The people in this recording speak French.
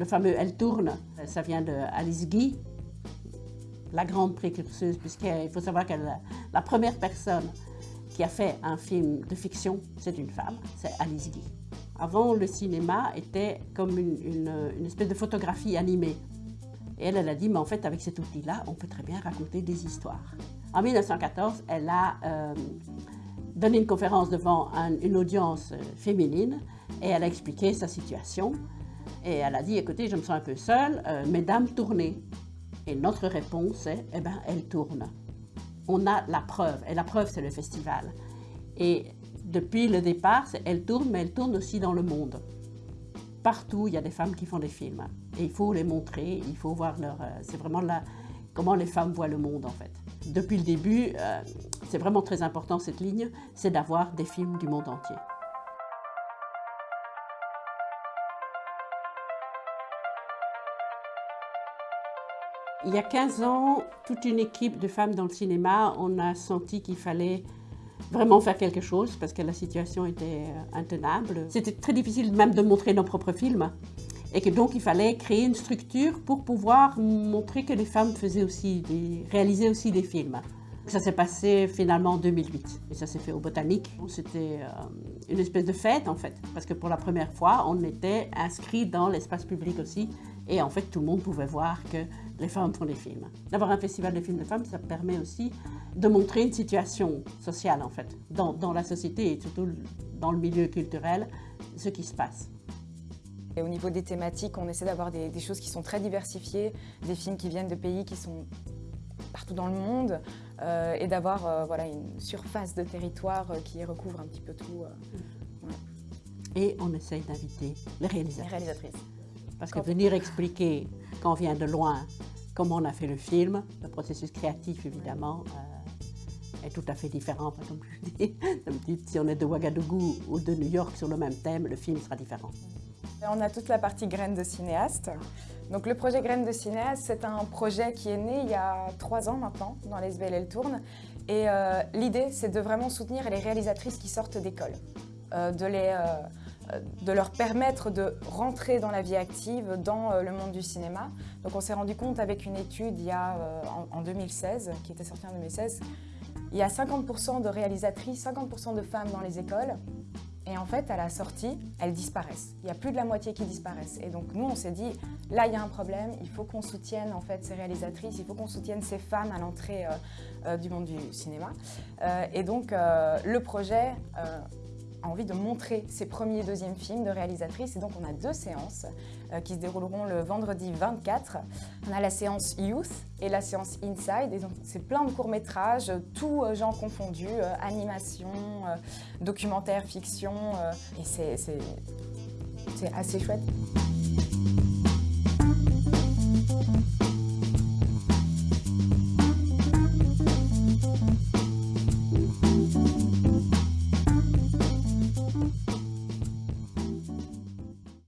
le fameux Elle tourne, ça vient de Alice Guy, la grande précurseuse, puisqu'il faut savoir qu'elle la première personne qui a fait un film de fiction, c'est une femme, c'est Alice Guy. Avant, le cinéma était comme une, espèce de photographie animée. Et elle, elle a dit, mais en fait, avec cet outil-là, on peut très bien raconter des histoires. En 1914, elle a euh, donné une conférence devant une audience euh, féminine et elle a expliqué sa situation. Et elle a dit, écoutez, je me sens un peu seule, euh, mesdames, tournez. Et notre réponse est, eh bien, elle tourne. On a la preuve, et la preuve, c'est le festival. Et depuis le départ, elle tourne, mais elle tourne aussi dans le monde. Partout, il y a des femmes qui font des films. Et il faut les montrer, il faut voir leur... Euh, c'est vraiment là comment les femmes voient le monde, en fait. Depuis le début, euh, c'est vraiment très important, cette ligne, c'est d'avoir des films du monde entier. Il y a 15 ans, toute une équipe de femmes dans le cinéma, on a senti qu'il fallait vraiment faire quelque chose parce que la situation était euh, intenable. C'était très difficile même de montrer nos propres films et que donc il fallait créer une structure pour pouvoir montrer que les femmes faisaient aussi des, réalisaient aussi des films. Ça s'est passé finalement en 2008 et ça s'est fait au Botanique. C'était euh, une espèce de fête en fait parce que pour la première fois on était inscrit dans l'espace public aussi et en fait tout le monde pouvait voir que les femmes font des films. D'avoir un festival de films de femmes, ça permet aussi de montrer une situation sociale, en fait, dans, la société et surtout dans le milieu culturel, ce qui se passe. Et au niveau des thématiques, on essaie d'avoir des, choses qui sont très diversifiées, des films qui viennent de pays qui sont partout dans le monde, euh, et d'avoir euh, voilà, une surface de territoire euh, qui recouvre un petit peu tout. Et on essaye d'inviter les réalisateurs. Les réalisatrices. Parce que venir expliquer quand on vient de loin comment on a fait le film, le processus créatif évidemment euh, est tout à fait différent. Comme je dis, si on est de Ouagadougou ou de New York sur le même thème, le film sera différent. On a toute la partie graines de cinéaste. Donc le projet Graines de cinéaste, c'est un projet qui est né il y a trois ans maintenant dans l'SBL Tourne. Et euh, l'idée, c'est de vraiment soutenir les réalisatrices qui sortent d'école, euh, de les euh, de leur permettre de rentrer dans la vie active, dans euh, le monde du cinéma. Donc on s'est rendu compte avec une étude il y a, euh, en 2016, qui était sortie en 2016, il y a 50% de réalisatrices, 50% de femmes dans les écoles. Et en fait, à la sortie, elles disparaissent. Il y a plus de la moitié qui disparaissent. Et donc nous, on s'est dit, là, il y a un problème. Il faut qu'on soutienne en fait ces réalisatrices. Il faut qu'on soutienne ces femmes à l'entrée du monde du cinéma. et donc, le projet a envie de montrer ses premiers et deuxièmes films de réalisatrice. Et donc on a deux séances euh, qui se dérouleront le vendredi 24. On a la séance Youth et la séance Inside. Et donc c'est plein de courts-métrages, tous euh, genres confondus, euh, animation, documentaire, fiction. et c'est assez chouette.